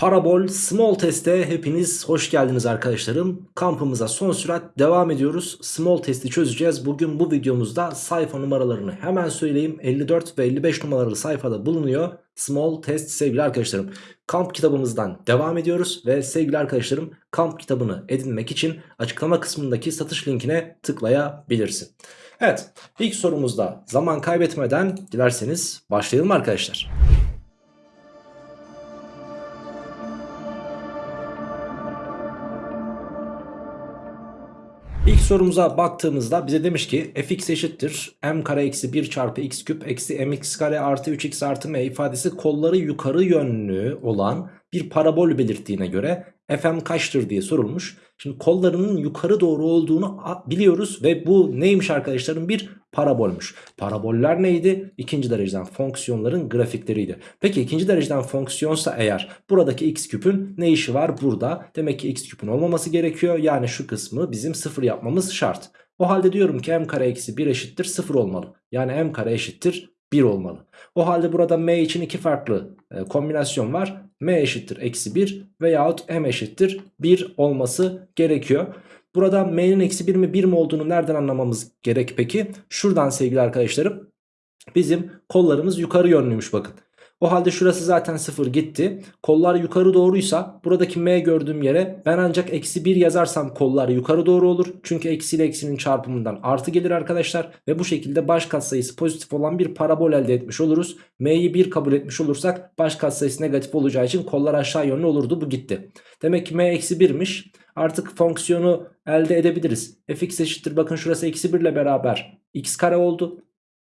Parabol Small Test'e hepiniz hoş geldiniz arkadaşlarım. Kampımıza son sürat devam ediyoruz. Small Test'i çözeceğiz. Bugün bu videomuzda sayfa numaralarını hemen söyleyeyim. 54 ve 55 numaralı sayfada bulunuyor. Small Test sevgili arkadaşlarım. Kamp kitabımızdan devam ediyoruz. Ve sevgili arkadaşlarım kamp kitabını edinmek için açıklama kısmındaki satış linkine tıklayabilirsin. Evet ilk sorumuzda zaman kaybetmeden dilerseniz başlayalım arkadaşlar. İlk sorumuza baktığımızda bize demiş ki fx eşittir m kare eksi 1 çarpı x küp eksi mx kare artı 3x artı m ifadesi kolları yukarı yönlü olan bir parabol belirttiğine göre fm kaçtır diye sorulmuş. Şimdi kollarının yukarı doğru olduğunu biliyoruz ve bu neymiş arkadaşlarım bir parabolmuş. Paraboller neydi? İkinci dereceden fonksiyonların grafikleriydi. Peki ikinci dereceden fonksiyonsa eğer buradaki x küpün ne işi var burada? Demek ki x küpün olmaması gerekiyor. Yani şu kısmı bizim sıfır yapmamız şart. O halde diyorum ki m kare eksi 1 eşittir 0 olmalı. Yani m kare eşittir 1 olmalı. O halde burada m için iki farklı e, kombinasyon var. m eşittir eksi 1 veyahut m eşittir 1 olması gerekiyor. Burada m'nin eksi 1 mi 1 mi olduğunu nereden anlamamız gerek peki? Şuradan sevgili arkadaşlarım bizim kollarımız yukarı yönlüymüş bakın. O halde şurası zaten 0 gitti. Kollar yukarı doğruysa buradaki m gördüğüm yere ben ancak eksi 1 yazarsam kollar yukarı doğru olur. Çünkü eksi ile eksinin çarpımından artı gelir arkadaşlar. Ve bu şekilde baş katsayısı pozitif olan bir parabol elde etmiş oluruz. m'yi 1 kabul etmiş olursak baş katsayısı negatif olacağı için kollar aşağı yönlü olurdu. Bu gitti. Demek ki m eksi 1'miş. Artık fonksiyonu elde edebiliriz. fx eşittir bakın şurası eksi 1 ile beraber x kare oldu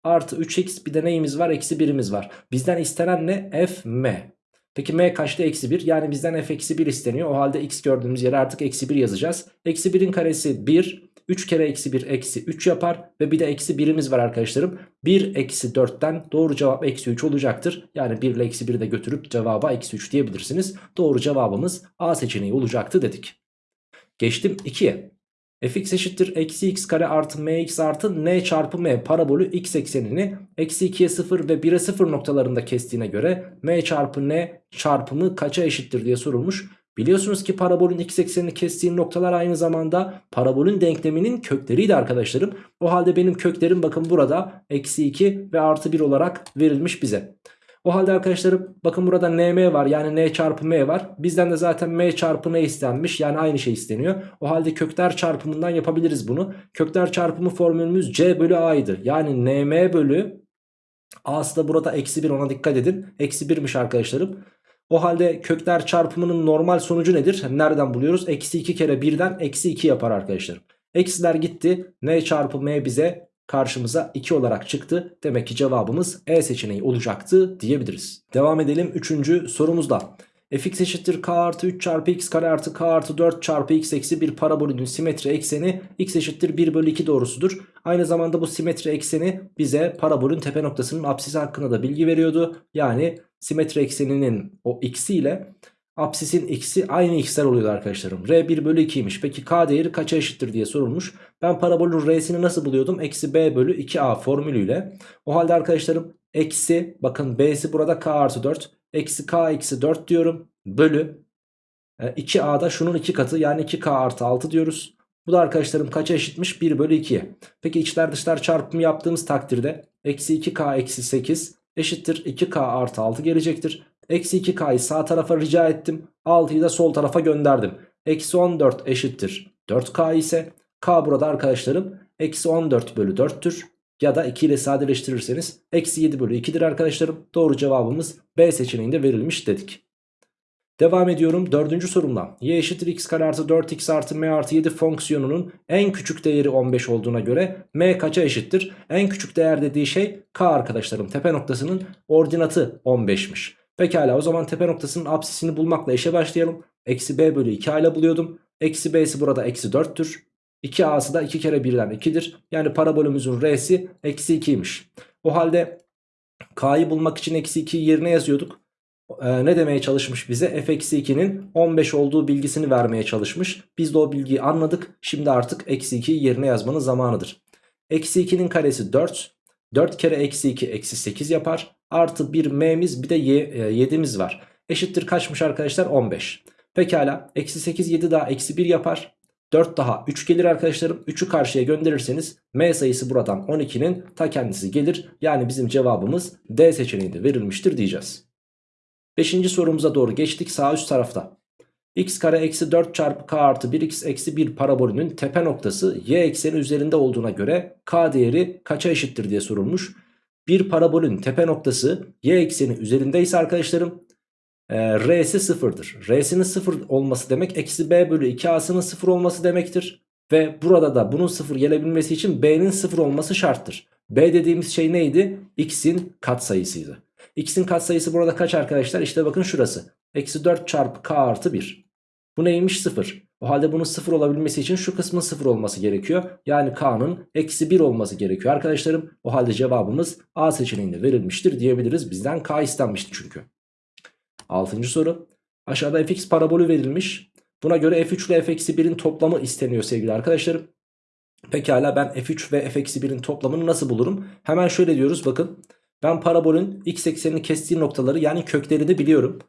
artı 3x bir de neyimiz var? Eksi 1'imiz var. Bizden istenen ne? f m. Peki m kaçtı? Eksi 1. Yani bizden f eksi 1 isteniyor. O halde x gördüğümüz yere artık eksi 1 yazacağız. Eksi 1'in karesi 1. 3 kere eksi 1 eksi 3 yapar. Ve bir de eksi 1'imiz var arkadaşlarım. 1 eksi 4'ten doğru cevap eksi 3 olacaktır. Yani 1 ile eksi 1'i de götürüp cevaba eksi 3 diyebilirsiniz. Doğru cevabımız A seçeneği olacaktı dedik. Geçtim 2'ye fx eşittir eksi x kare artı mx artı n çarpı m parabolü x eksenini eksi 2'ye 0 ve 1'e 0 noktalarında kestiğine göre m çarpı n çarpımı kaça eşittir diye sorulmuş. Biliyorsunuz ki parabolün x eksenini kestiği noktalar aynı zamanda parabolün denkleminin kökleriydi arkadaşlarım. O halde benim köklerim bakın burada eksi 2 ve artı 1 olarak verilmiş bize. O halde arkadaşlarım bakın burada nm var yani n çarpı m var. Bizden de zaten m çarpı n istenmiş yani aynı şey isteniyor. O halde kökler çarpımından yapabiliriz bunu. Kökler çarpımı formülümüz c bölü a'ydı. Yani nm bölü a'sı da burada eksi 1 ona dikkat edin. Eksi 1'miş arkadaşlarım. O halde kökler çarpımının normal sonucu nedir? Nereden buluyoruz? Eksi 2 kere 1'den eksi 2 yapar arkadaşlarım. Eksiler gitti. N çarpı M bize karşımıza 2 olarak çıktı. Demek ki cevabımız E seçeneği olacaktı diyebiliriz. Devam edelim 3. sorumuzda. fx eşittir k artı 3 çarpı x kare artı k artı 4 çarpı x eksi 1 parabolünün simetri ekseni x eşittir 1 bölü 2 doğrusudur. Aynı zamanda bu simetri ekseni bize parabolün tepe noktasının apsisi hakkında da bilgi veriyordu. Yani simetri ekseninin o x'i ile Apsisin x'i aynı x'ler oluyor arkadaşlarım. R 1 bölü 2'ymiş. Peki k değeri kaça eşittir diye sorulmuş. Ben parabolün r'sini nasıl buluyordum? Eksi b bölü 2a formülüyle. O halde arkadaşlarım eksi bakın b'si burada k artı 4. Eksi k eksi 4 diyorum. Bölü 2a'da e, şunun 2 katı yani 2k artı 6 diyoruz. Bu da arkadaşlarım kaça eşitmiş? 1 bölü 2'ye. Peki içler dışlar çarpımı yaptığımız takdirde eksi 2k eksi 8 eşittir 2k artı 6 gelecektir. Eksi 2k'yı sağ tarafa rica ettim. 6'yı da sol tarafa gönderdim. Eksi 14 eşittir 4k ise k burada arkadaşlarım eksi 14 bölü 4'tür. Ya da 2 ile sadeleştirirseniz eksi 7 bölü 2'dir arkadaşlarım. Doğru cevabımız B seçeneğinde verilmiş dedik. Devam ediyorum dördüncü sorumla. Y eşittir x kare artı 4x artı m artı 7 fonksiyonunun en küçük değeri 15 olduğuna göre m kaça eşittir? En küçük değer dediği şey k arkadaşlarım. Tepe noktasının ordinatı 15'miş. Pekala o zaman tepe noktasının apsisini bulmakla işe başlayalım. Eksi b bölü 2 ile buluyordum. Eksi b'si burada eksi 4'tür. 2a'sı da 2 kere 1'den 2'dir. Yani parabolümüzün r'si eksi 2'ymiş. O halde k'yı bulmak için eksi 2'yi yerine yazıyorduk. Ee, ne demeye çalışmış bize? f eksi 2'nin 15 olduğu bilgisini vermeye çalışmış. Biz de o bilgiyi anladık. Şimdi artık eksi 2'yi yerine yazmanın zamanıdır. Eksi 2'nin karesi 4. 4 kere eksi 2 eksi 8 yapar. Artı bir m'miz bir de 7'miz var. eşittir kaçmış arkadaşlar 15. Pekala eksi 8 7 daha eksi 1 yapar. 4 daha 3 gelir arkadaşlarım. 3'ü karşıya gönderirseniz m sayısı buradan 12'nin ta kendisi gelir. Yani bizim cevabımız D seçeneğinde verilmiştir diyeceğiz. 5. sorumuza doğru geçtik sağ üst tarafta. X kare eksi 4 çarpı k artı 1x eksi 1 parabolünün tepe noktası y ekseni üzerinde olduğuna göre k değeri kaça eşittir diye sorulmuş. Bir parabolün tepe noktası y ekseni üzerindeyse arkadaşlarım e, r'si sıfırdır. R'sinin sıfır olması demek eksi b bölü 2a'sının sıfır olması demektir. Ve burada da bunun sıfır gelebilmesi için b'nin sıfır olması şarttır. b dediğimiz şey neydi? x'in katsayısıydı. x'in katsayısı burada kaç arkadaşlar? İşte bakın şurası. Eksi 4 çarpı k artı 1. Bu neymiş? 0. O halde bunun 0 olabilmesi için şu kısmın 0 olması gerekiyor. Yani k'nın eksi 1 olması gerekiyor arkadaşlarım. O halde cevabımız A seçeneğinde verilmiştir diyebiliriz. Bizden k istenmişti çünkü. 6. soru. Aşağıda fx parabolü verilmiş. Buna göre f3 ile f-1'in toplamı isteniyor sevgili arkadaşlarım. Pekala ben f3 ve f-1'in toplamını nasıl bulurum? Hemen şöyle diyoruz bakın. Ben parabolün x eksenini kestiği noktaları yani köklerini biliyorum.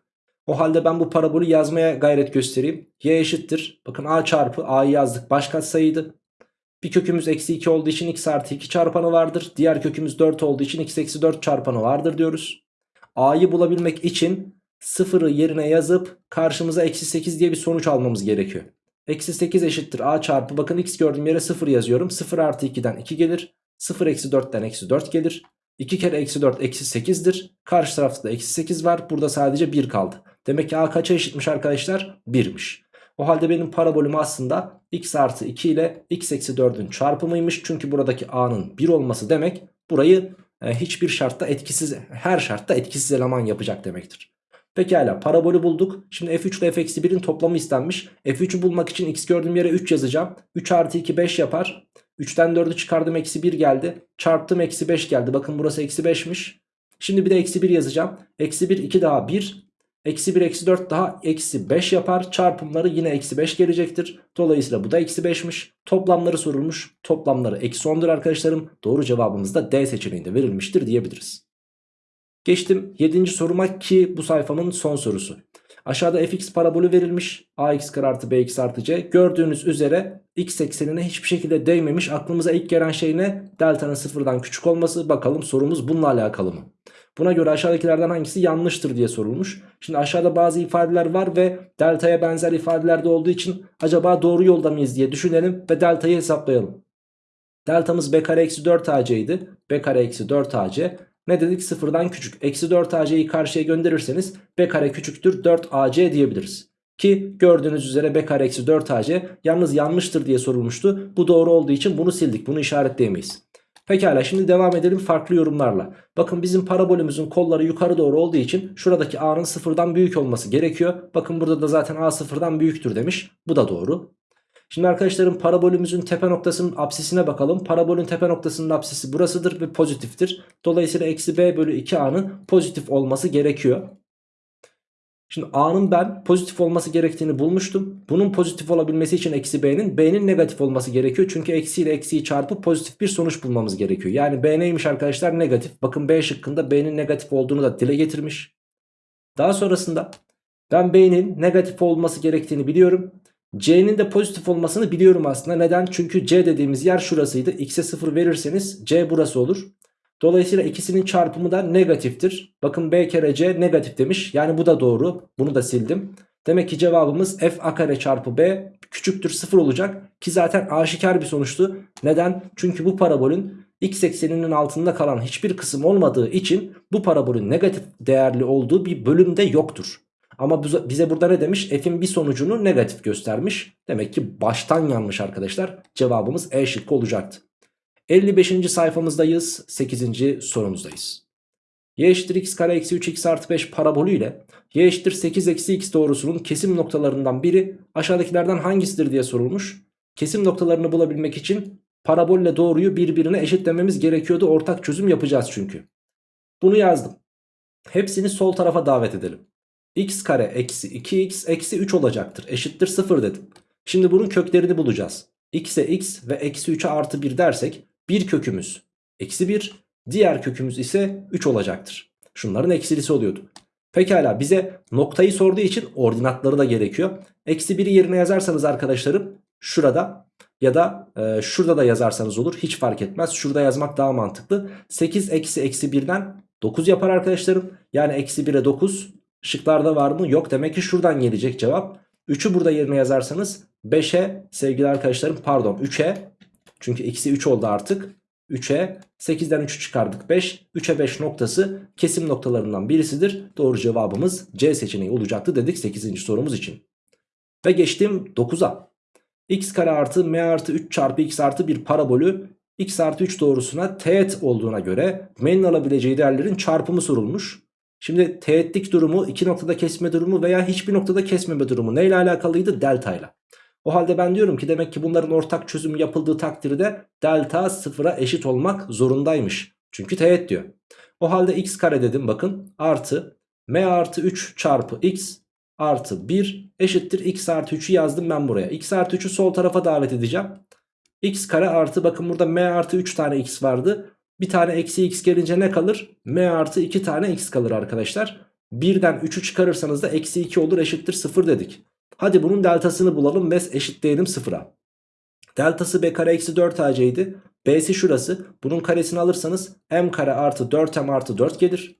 O halde ben bu parabolü yazmaya gayret göstereyim. Y eşittir. Bakın a çarpı a'yı yazdık baş katsayıydı. Bir kökümüz eksi 2 olduğu için x artı 2 çarpanı vardır. Diğer kökümüz 4 olduğu için x eksi 4 çarpanı vardır diyoruz. A'yı bulabilmek için sıfırı yerine yazıp karşımıza eksi 8 diye bir sonuç almamız gerekiyor. Eksi 8 eşittir a çarpı bakın x gördüğüm yere 0 yazıyorum. 0 artı 2'den 2 gelir. 0 eksi 4'ten eksi 4 gelir. 2 kere eksi 4 eksi 8'dir. Karşı tarafta da eksi 8 var. Burada sadece 1 kaldı. Demek ki a kaça eşitmiş arkadaşlar? 1'miş. O halde benim parabolüm aslında x artı 2 ile x eksi 4'ün çarpımıymış. Çünkü buradaki a'nın 1 olması demek burayı e, hiçbir şartta etkisiz her şartta etkisiz eleman yapacak demektir. Pekala parabolü bulduk. Şimdi f3 ile f-1'in toplamı istenmiş. f3'ü bulmak için x gördüğüm yere 3 yazacağım. 3 artı 2 5 yapar. 3'ten 4'ü çıkardım eksi 1 geldi. Çarptım eksi 5 geldi. Bakın burası eksi 5'miş. Şimdi bir de eksi 1 yazacağım. Eksi 1 2 daha 1. Eksi 1 eksi 4 daha eksi 5 yapar. Çarpımları yine eksi 5 gelecektir. Dolayısıyla bu da eksi 5'miş. Toplamları sorulmuş. Toplamları eksi 10'dur arkadaşlarım. Doğru cevabımız da D seçeneğinde verilmiştir diyebiliriz. Geçtim 7. soruma ki bu sayfamın son sorusu. Aşağıda fx parabolü verilmiş. ax kare artı bx artı c. Gördüğünüz üzere x eksenine hiçbir şekilde değmemiş. Aklımıza ilk gelen şey ne? Delta'nın sıfırdan küçük olması. Bakalım sorumuz bununla alakalı mı? Buna göre aşağıdakilerden hangisi yanlıştır diye sorulmuş. Şimdi aşağıda bazı ifadeler var ve delta'ya benzer ifadeler de olduğu için acaba doğru yolda mıyız diye düşünelim ve delta'yı hesaplayalım. Deltamız b kare eksi 4 ac idi. b kare eksi 4 ac. Ne dedik? Sıfırdan küçük. Eksi 4 ac'yi karşıya gönderirseniz b kare küçüktür 4 ac diyebiliriz. Ki gördüğünüz üzere b kare eksi 4 ac yalnız yanlıştır diye sorulmuştu. Bu doğru olduğu için bunu sildik. Bunu işaretleyemeyiz. Pekala şimdi devam edelim farklı yorumlarla. Bakın bizim parabolümüzün kolları yukarı doğru olduğu için şuradaki a'nın sıfırdan büyük olması gerekiyor. Bakın burada da zaten a sıfırdan büyüktür demiş. Bu da doğru. Şimdi arkadaşlarım parabolümüzün tepe noktasının apsisine bakalım. Parabolün tepe noktasının apsisi burasıdır ve pozitiftir. Dolayısıyla eksi b bölü 2a'nın pozitif olması gerekiyor. Şimdi a'nın ben pozitif olması gerektiğini bulmuştum. Bunun pozitif olabilmesi için eksi b'nin b'nin negatif olması gerekiyor. Çünkü eksi ile eksiyi çarpıp pozitif bir sonuç bulmamız gerekiyor. Yani b neymiş arkadaşlar negatif. Bakın b şıkkında b'nin negatif olduğunu da dile getirmiş. Daha sonrasında ben b'nin negatif olması gerektiğini biliyorum. C'nin de pozitif olmasını biliyorum aslında. Neden? Çünkü C dediğimiz yer şurasıydı. X'e 0 verirseniz C burası olur. Dolayısıyla ikisinin çarpımı da negatiftir. Bakın B kere C negatif demiş. Yani bu da doğru. Bunu da sildim. Demek ki cevabımız f a kare çarpı b küçüktür 0 olacak. Ki zaten aşikar bir sonuçtu. Neden? Çünkü bu parabolün x ekseninin altında kalan hiçbir kısım olmadığı için bu parabolün negatif değerli olduğu bir bölümde yoktur. Ama bize burada ne demiş? F'in bir sonucunu negatif göstermiş. Demek ki baştan yanlış arkadaşlar. Cevabımız E şıkkı olacaktı. 55. sayfamızdayız. 8. sorumuzdayız. y eşittir x kare eksi 3x artı 5 parabolü ile y eşittir 8 eksi x doğrusunun kesim noktalarından biri aşağıdakilerden hangisidir diye sorulmuş. Kesim noktalarını bulabilmek için parabolle doğruyu birbirine eşitlememiz gerekiyordu. Ortak çözüm yapacağız çünkü. Bunu yazdım. Hepsini sol tarafa davet edelim x kare eksi 2x eksi 3 olacaktır. Eşittir 0 dedim. Şimdi bunun köklerini bulacağız. x'e x ve eksi 3'e artı 1 dersek bir kökümüz eksi 1 diğer kökümüz ise 3 olacaktır. Şunların eksilisi oluyordu. Pekala bize noktayı sorduğu için ordinatları da gerekiyor. Eksi 1'i yerine yazarsanız arkadaşlarım şurada ya da e, şurada da yazarsanız olur. Hiç fark etmez. Şurada yazmak daha mantıklı. 8 eksi eksi 1'den 9 yapar arkadaşlarım. Yani eksi 1'e 9. Şıklarda var mı? Yok. Demek ki şuradan gelecek cevap. 3'ü burada yerine yazarsanız 5'e sevgili arkadaşlarım pardon 3'e çünkü eksi 3 oldu artık. 3'e 8'den 3'ü çıkardık 5. 3'e 5 noktası kesim noktalarından birisidir. Doğru cevabımız C seçeneği olacaktı dedik 8. sorumuz için. Ve geçtim 9'a. x kare artı m artı 3 çarpı x artı bir parabolü x artı 3 doğrusuna teğet olduğuna göre m'nin alabileceği değerlerin çarpımı sorulmuş. Şimdi teğetlik durumu iki noktada kesme durumu veya hiçbir noktada kesmeme durumu neyle alakalıydı? Delta ile. O halde ben diyorum ki demek ki bunların ortak çözümü yapıldığı takdirde delta sıfıra eşit olmak zorundaymış. Çünkü teğet diyor. O halde x kare dedim bakın artı m artı 3 çarpı x artı 1 eşittir x artı 3'ü yazdım ben buraya. x artı 3'ü sol tarafa davet edeceğim. x kare artı bakın burada m artı 3 tane x vardı. Bir tane eksi x gelince ne kalır? m artı 2 tane x kalır arkadaşlar. 1'den 3'ü çıkarırsanız da eksi 2 olur eşittir 0 dedik. Hadi bunun deltasını bulalım ve eşitleyelim 0'a. Deltası b kare eksi 4 ac'ydi. B'si şurası. Bunun karesini alırsanız m kare artı 4m artı 4 gelir.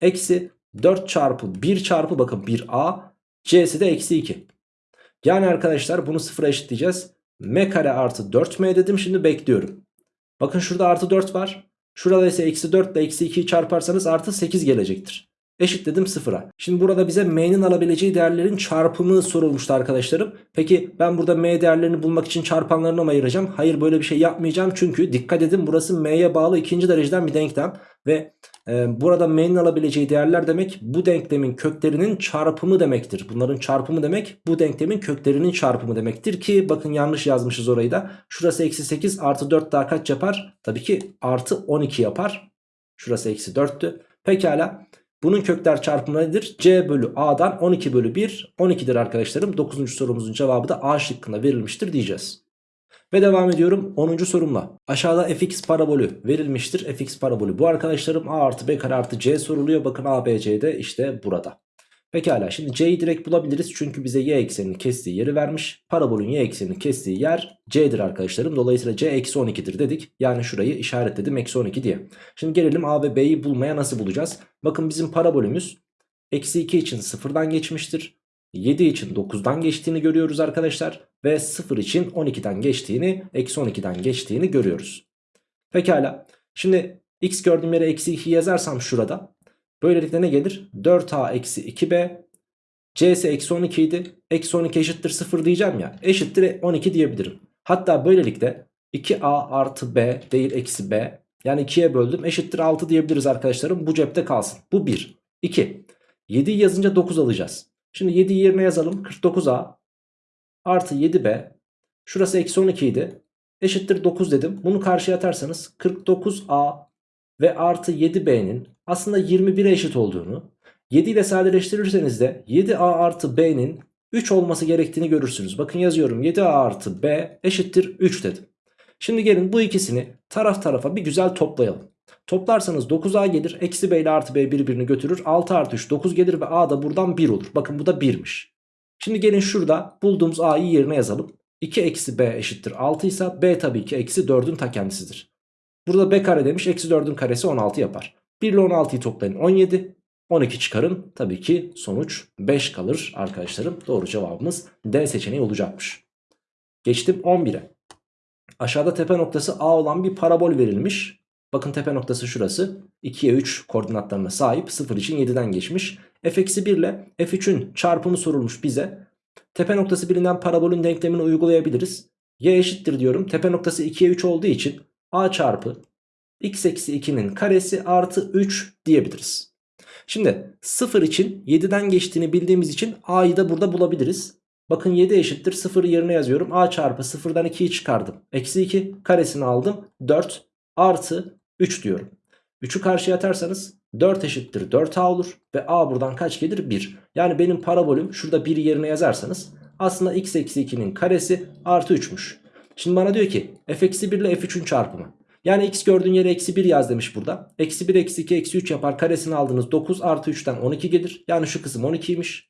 Eksi 4 çarpı 1 çarpı bakın 1a. C'si de eksi 2. Yani arkadaşlar bunu sıfıra eşitleyeceğiz. m kare artı 4m dedim şimdi bekliyorum. Bakın şurada artı 4 var. Şurada ise eksi 4 ile eksi 2'yi çarparsanız artı 8 gelecektir. Eşitledim sıfıra. Şimdi burada bize m'nin alabileceği değerlerin çarpımı sorulmuştu arkadaşlarım. Peki ben burada m değerlerini bulmak için çarpanlarını mı ayıracağım? Hayır böyle bir şey yapmayacağım. Çünkü dikkat edin burası m'ye bağlı ikinci dereceden bir denklem. Ve e, burada m'nin alabileceği değerler demek bu denklemin köklerinin çarpımı demektir. Bunların çarpımı demek bu denklemin köklerinin çarpımı demektir ki bakın yanlış yazmışız orayı da. Şurası eksi 8 artı 4 daha kaç yapar? Tabii ki artı 12 yapar. Şurası eksi 4'tü. Pekala. Bunun kökler çarpımı nedir? C bölü A'dan 12 bölü 1 12'dir arkadaşlarım. 9. sorumuzun cevabı da A şıkkında verilmiştir diyeceğiz. Ve devam ediyorum 10. sorumla. Aşağıda fx parabolü verilmiştir. fx parabolü bu arkadaşlarım a artı b kare artı c soruluyor. Bakın a, b, c de işte burada. Pekala şimdi c'yi direkt bulabiliriz. Çünkü bize y ekseninin kestiği yeri vermiş. Parabolün y ekseninin kestiği yer c'dir arkadaşlarım. Dolayısıyla c eksi 12'dir dedik. Yani şurayı işaretledim eksi 12 diye. Şimdi gelelim a ve b'yi bulmaya nasıl bulacağız? Bakın bizim parabolümüz eksi 2 için sıfırdan geçmiştir. 7 için 9'dan geçtiğini görüyoruz arkadaşlar. Ve 0 için 12'den geçtiğini, eksi 12'den geçtiğini görüyoruz. Pekala. Şimdi x gördüğüm yere eksi 2 yazarsam şurada. Böylelikle ne gelir? 4a eksi 2b. c ise eksi 12 idi. Eksi 12 eşittir 0 diyeceğim ya. Eşittir 12 diyebilirim. Hatta böylelikle 2a artı b değil eksi b. Yani 2'ye böldüm eşittir 6 diyebiliriz arkadaşlarım. Bu cepte kalsın. Bu 1. 2. 7'yi yazınca 9 alacağız. Şimdi 7'yi yerine yazalım. 49a artı 7b. Şurası eksi 12 idi. Eşittir 9 dedim. Bunu karşıya atarsanız 49a ve artı 7b'nin aslında 21'e eşit olduğunu 7 ile sadeleştirirseniz de 7a artı b'nin 3 olması gerektiğini görürsünüz. Bakın yazıyorum 7a artı b eşittir 3 dedim. Şimdi gelin bu ikisini taraf tarafa bir güzel toplayalım. Toplarsanız 9a gelir. Eksi b ile artı b birbirini götürür. 6 artı 3 9 gelir ve a da buradan 1 olur. Bakın bu da 1'miş. Şimdi gelin şurada bulduğumuz a'yı yerine yazalım. 2 eksi b eşittir 6 ise b tabii ki eksi 4'ün ta kendisidir. Burada b kare demiş eksi 4'ün karesi 16 yapar. 1 ile 16'yı toplayın 17. 12 çıkarın tabii ki sonuç 5 kalır arkadaşlarım. Doğru cevabımız D seçeneği olacakmış. Geçtim 11'e. Aşağıda tepe noktası A olan bir parabol verilmiş. Bakın tepe noktası şurası. 2'ye 3 koordinatlarına sahip. 0 için 7'den geçmiş. f-1 ile f3'ün çarpımı sorulmuş bize. Tepe noktası bilinen parabolün denklemini uygulayabiliriz. y eşittir diyorum. Tepe noktası 2'ye 3 olduğu için a çarpı x eksi 2'nin karesi artı 3 diyebiliriz. Şimdi 0 için 7'den geçtiğini bildiğimiz için a'yı da burada bulabiliriz. Bakın 7 eşittir 0 yerine yazıyorum. a çarpı 0'dan 2'yi çıkardım. Eksi 2 karesini aldım. 4 artı 3 diyorum. 3'ü karşıya atarsanız 4 eşittir 4a olur. Ve a buradan kaç gelir? 1. Yani benim parabolüm şurada 1 yerine yazarsanız aslında x eksi 2'nin karesi artı 3'müş. Şimdi bana diyor ki f eksi 1 ile f3'ün çarpımı. Yani x gördüğün yere eksi 1 yaz demiş burada. Eksi 1 eksi 2 eksi 3 yapar karesini aldınız 9 artı 3'ten 12 gelir. Yani şu kısım 12'ymiş.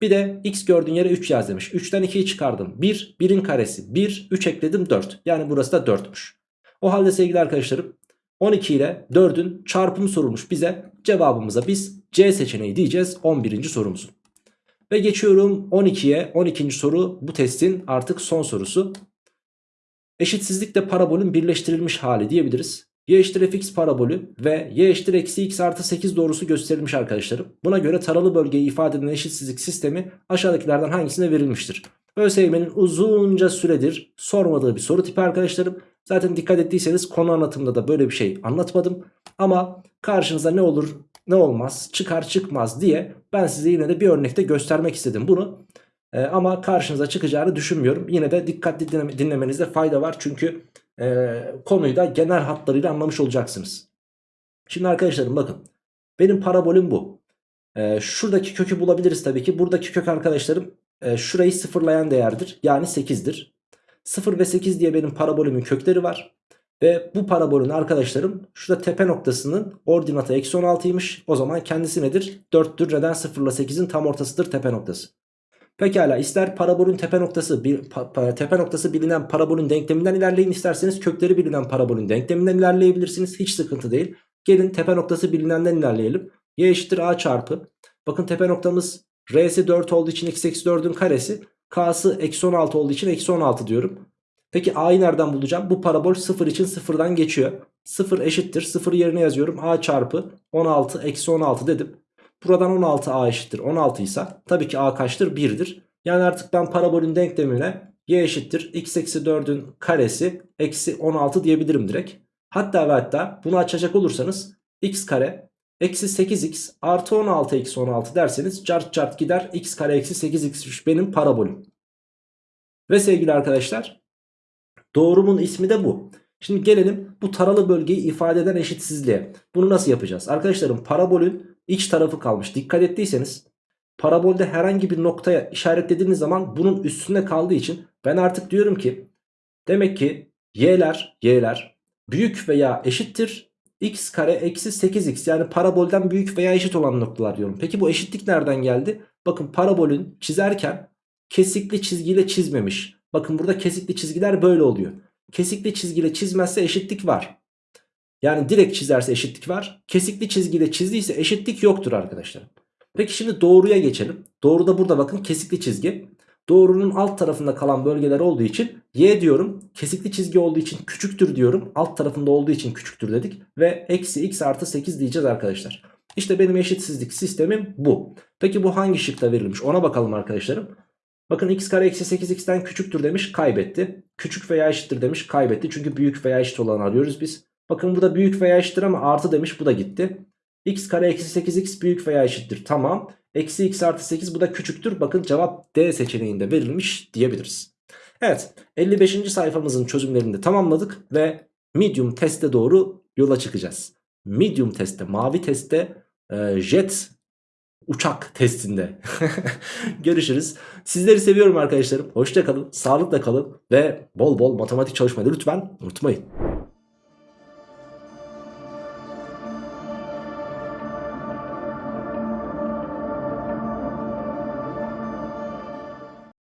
Bir de x gördüğün yere 3 yaz demiş. 3'ten 2'yi çıkardım. 1, 1'in karesi. 1, 3 ekledim 4. Yani burası da 4'müş. O halde sevgili arkadaşlarım 12 ile 4'ün çarpımı sorulmuş bize. Cevabımıza biz C seçeneği diyeceğiz 11. sorumuzun. Ve geçiyorum 12'ye. 12. soru bu testin artık son sorusu. Eşitsizlikle parabolün birleştirilmiş hali diyebiliriz. Y eşittir fx parabolü ve y eşittir eksi x artı 8 doğrusu gösterilmiş arkadaşlarım. Buna göre taralı bölgeyi ifade eden eşitsizlik sistemi aşağıdakilerden hangisine verilmiştir? ÖSYM'nin uzunca süredir sormadığı bir soru tipi arkadaşlarım. Zaten dikkat ettiyseniz konu anlatımında da böyle bir şey anlatmadım. Ama karşınıza ne olur ne olmaz çıkar çıkmaz diye ben size yine de bir örnekte göstermek istedim bunu. Ee, ama karşınıza çıkacağını düşünmüyorum. Yine de dikkatli dinleme, dinlemenizde fayda var. Çünkü e, konuyu da genel hatlarıyla anlamış olacaksınız. Şimdi arkadaşlarım bakın. Benim parabolüm bu. E, şuradaki kökü bulabiliriz tabii ki. Buradaki kök arkadaşlarım e, şurayı sıfırlayan değerdir. Yani 8'dir. 0 ve 8 diye benim parabolümün kökleri var. Ve bu parabolün arkadaşlarım şurada tepe noktasının ordinatı eksi 16'ymış. O zaman kendisi nedir? 4'tür. Neden 0 ile 8'in tam ortasıdır tepe noktası. Pekala ister parabolün tepe noktası bir, pa, tepe noktası bilinen parabolün denkleminden ilerleyin isterseniz kökleri bilinen parabolün denkleminden ilerleyebilirsiniz. Hiç sıkıntı değil. Gelin tepe noktası bilinenden ilerleyelim. Y eşittir A çarpı. Bakın tepe noktamız R'si 4 olduğu için x eksi 4'ün karesi. K'sı eksi 16 olduğu için eksi 16 diyorum. Peki A'yı nereden bulacağım? Bu parabol 0 için 0'dan geçiyor. 0 eşittir. 0 yerine yazıyorum. A çarpı 16 eksi 16 dedim. Buradan 16 A eşittir 16 ise tabii ki A kaçtır? 1'dir. Yani artık ben parabolün denklemine y eşittir x eksi 4'ün karesi eksi 16 diyebilirim direkt. Hatta ve hatta bunu açacak olursanız x kare eksi 8x artı 16 eksi 16 derseniz cart cart gider x kare eksi 8x benim parabolüm. Ve sevgili arkadaşlar doğrumun ismi de bu. Şimdi gelelim bu taralı bölgeyi ifade eden eşitsizliğe. Bunu nasıl yapacağız? Arkadaşlarım parabolün iç tarafı kalmış. Dikkat ettiyseniz parabolde herhangi bir noktaya işaretlediğiniz zaman bunun üstünde kaldığı için ben artık diyorum ki demek ki y'ler y'ler büyük veya eşittir x kare eksi 8x yani parabolden büyük veya eşit olan noktalar diyorum. Peki bu eşitlik nereden geldi? Bakın parabolün çizerken kesikli çizgiyle çizmemiş. Bakın burada kesikli çizgiler böyle oluyor. Kesikli çizgiyle çizmezse eşitlik var. Yani direkt çizerse eşitlik var. Kesikli çizgiyle çizdiyse eşitlik yoktur arkadaşlar. Peki şimdi doğruya geçelim. Doğru da burada bakın kesikli çizgi. Doğrunun alt tarafında kalan bölgeler olduğu için y diyorum. Kesikli çizgi olduğu için küçüktür diyorum. Alt tarafında olduğu için küçüktür dedik. Ve eksi x artı 8 diyeceğiz arkadaşlar. İşte benim eşitsizlik sistemim bu. Peki bu hangi şıkta verilmiş ona bakalım arkadaşlarım. Bakın x kare eksi 8x'ten küçüktür demiş kaybetti. Küçük veya eşittir demiş kaybetti. Çünkü büyük veya eşit olanı arıyoruz biz. Bakın bu da büyük veya eşittir ama artı demiş bu da gitti. x kare eksi 8x büyük veya eşittir tamam. Eksi x artı 8 bu da küçüktür. Bakın cevap D seçeneğinde verilmiş diyebiliriz. Evet 55. sayfamızın çözümlerini de tamamladık ve medium teste doğru yola çıkacağız. Medium testte mavi testte e, jet uçak testinde. Görüşürüz. Sizleri seviyorum arkadaşlarım. Hoşça kalın, sağlıkla kalın ve bol bol matematik çalışmayı lütfen unutmayın.